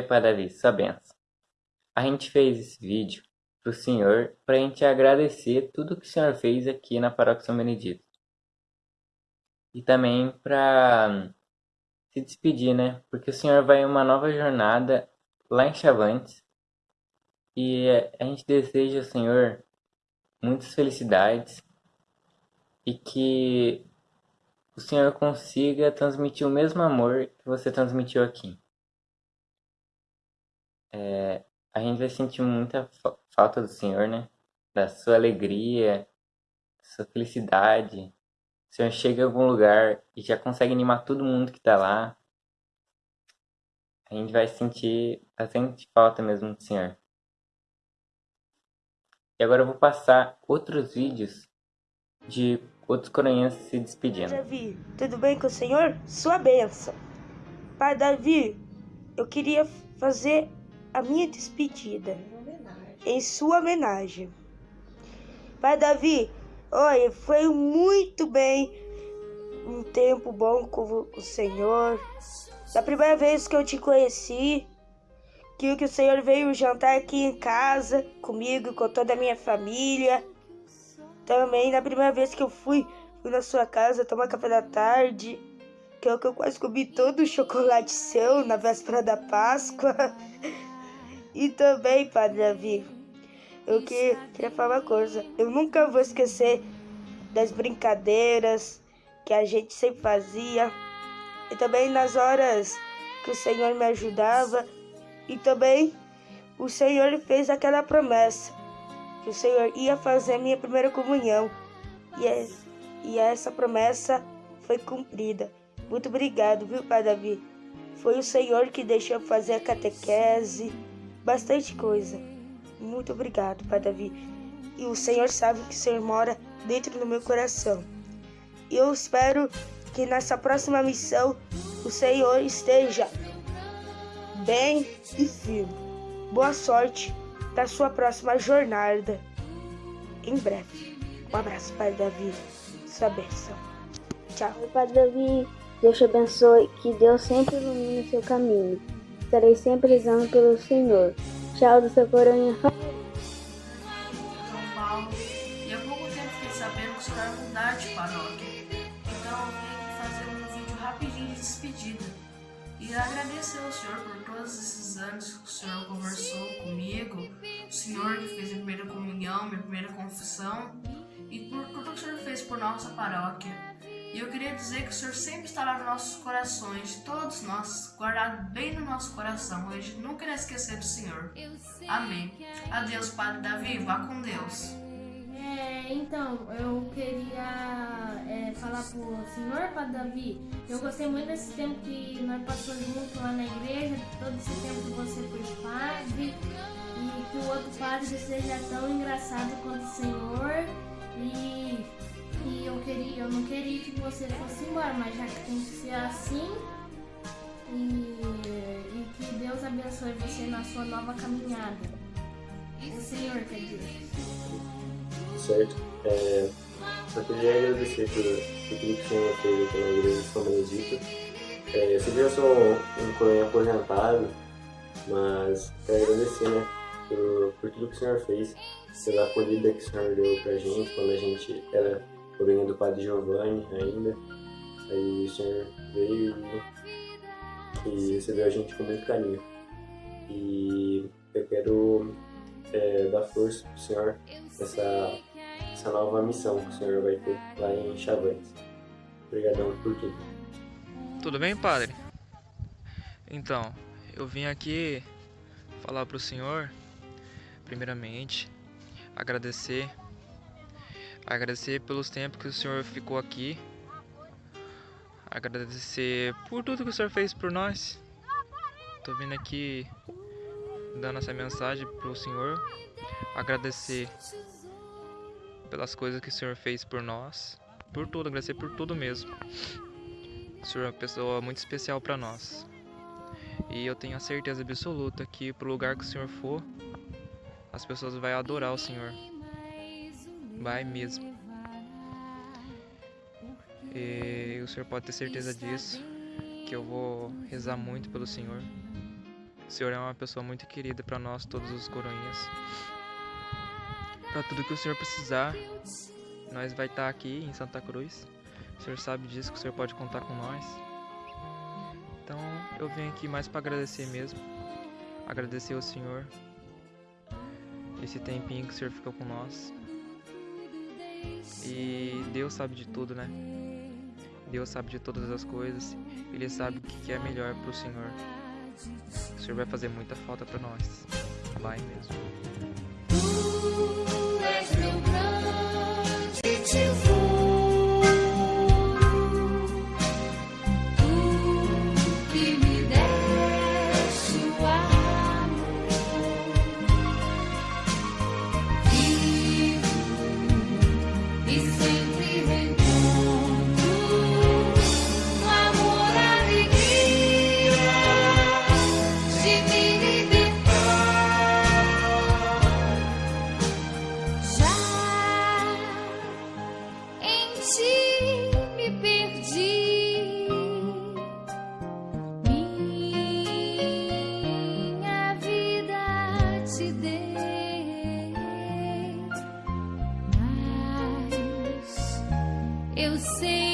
Pai Davi, sua benção. A gente fez esse vídeo pro Senhor pra gente agradecer tudo que o Senhor fez aqui na Paróquia São Benedito. E também pra se despedir, né? Porque o Senhor vai em uma nova jornada lá em Chavantes. E a gente deseja ao Senhor muitas felicidades e que o Senhor consiga transmitir o mesmo amor que você transmitiu aqui. É, a gente vai sentir muita falta do Senhor, né? Da sua alegria, sua felicidade. O Senhor chega em algum lugar e já consegue animar todo mundo que tá lá. A gente vai sentir bastante falta mesmo do Senhor. E agora eu vou passar outros vídeos de outros coroinhas se despedindo. Davi, tudo bem com o senhor? Sua benção. Pai Davi, eu queria fazer a minha despedida em sua homenagem. Pai Davi, olha, foi muito bem um tempo bom com o Senhor. Da primeira vez que eu te conheci, que o Senhor veio jantar aqui em casa comigo, com toda a minha família. Também na primeira vez que eu fui, fui na sua casa tomar café da tarde, que é o que eu quase comi todo o chocolate seu na véspera da Páscoa. E também, Padre Davi, eu que, queria falar uma coisa. Eu nunca vou esquecer das brincadeiras que a gente sempre fazia. E também nas horas que o Senhor me ajudava. E também o Senhor fez aquela promessa que o Senhor ia fazer a minha primeira comunhão. E, é, e essa promessa foi cumprida. Muito obrigado, viu, Pai Davi? Foi o Senhor que deixou fazer a catequese, bastante coisa. Muito obrigado, Pai Davi. E o Senhor sabe que o Senhor mora dentro do meu coração. Eu espero que nessa próxima missão o Senhor esteja bem e firme. Boa sorte da sua próxima jornada em breve. Um abraço, Pai Davi. Sua bênção. Tchau. Pai Davi. Deus te abençoe. Que Deus sempre ilumine seu caminho. Estarei sempre rezando pelo Senhor. Tchau do seu coroinha. São Paulo. E há pouco tempo fiquei sabendo que o senhor mudar de paróquia. Então eu vim fazer um vídeo rapidinho de despedida. E agradecer ao senhor por todos esses anos que o senhor conversou comigo, o senhor que fez a primeira comunhão, minha primeira confissão, e por tudo que o senhor fez por nossa paróquia. E eu queria dizer que o Senhor sempre estará nos nossos corações, todos nós, guardado bem no nosso coração. A gente nunca irá esquecer do Senhor. Amém. Adeus, Padre Davi. Vá com Deus. É, então, eu queria é, falar pro senhor, Padre Davi, eu gostei muito desse tempo que nós passamos juntos lá na igreja, todo esse tempo que você foi padre, e que o outro padre seja tão engraçado quanto o senhor, e, queria, eu não queria que você fosse embora, mas já que tem que ser assim, e, e que Deus abençoe você na sua nova caminhada. O Senhor, quer dizer certo? É, só queria agradecer por, por tudo que o senhor fez aqui na igreja de São Benedito. É, eu sei que eu sou um, um coronel aposentado, mas quero agradecer, né, por, por tudo que o senhor fez, pela acolhida que o senhor deu pra gente quando a gente era coronel do Padre Giovanni ainda. Aí o senhor veio e recebeu a gente com muito carinho. E eu quero é, dar força pro senhor nessa essa nova missão que o senhor vai ter lá em Chavantes. Obrigadão por tudo. Tudo bem, padre? Então, eu vim aqui falar para o senhor, primeiramente, agradecer, agradecer pelos tempos que o senhor ficou aqui, agradecer por tudo que o senhor fez por nós. Tô vindo aqui dando essa mensagem pro senhor, agradecer pelas coisas que o Senhor fez por nós, por tudo, agradecer por tudo mesmo. O Senhor é uma pessoa muito especial para nós. E eu tenho a certeza absoluta que pro lugar que o Senhor for, as pessoas vão adorar o Senhor. Vai mesmo. E o Senhor pode ter certeza disso, que eu vou rezar muito pelo Senhor. O Senhor é uma pessoa muito querida para nós, todos os coroinhas. Para tudo que o Senhor precisar, nós vai estar tá aqui em Santa Cruz. O Senhor sabe disso, que o Senhor pode contar com nós. Então eu venho aqui mais para agradecer mesmo. Agradecer ao Senhor. Esse tempinho que o Senhor ficou com nós. E Deus sabe de tudo, né? Deus sabe de todas as coisas. Ele sabe o que é melhor para o Senhor. O Senhor vai fazer muita falta para nós. Vai mesmo. See